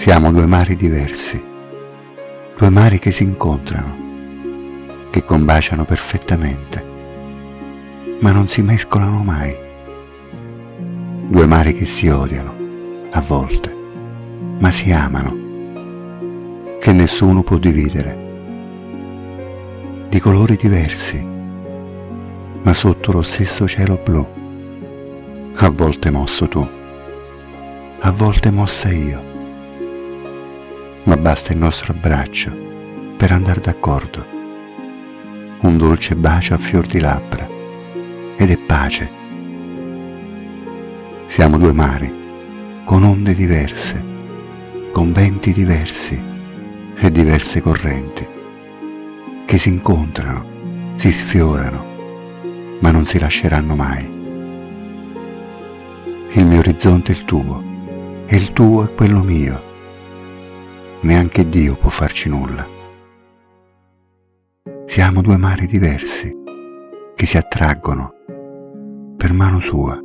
Siamo due mari diversi, due mari che si incontrano, che combaciano perfettamente, ma non si mescolano mai. Due mari che si odiano, a volte, ma si amano, che nessuno può dividere. Di colori diversi, ma sotto lo stesso cielo blu, a volte mosso tu, a volte mossa io ma basta il nostro abbraccio per andare d'accordo. Un dolce bacio a fior di labbra ed è pace. Siamo due mari, con onde diverse, con venti diversi e diverse correnti, che si incontrano, si sfiorano, ma non si lasceranno mai. Il mio orizzonte è il tuo, e il tuo è quello mio neanche Dio può farci nulla. Siamo due mari diversi che si attraggono per mano sua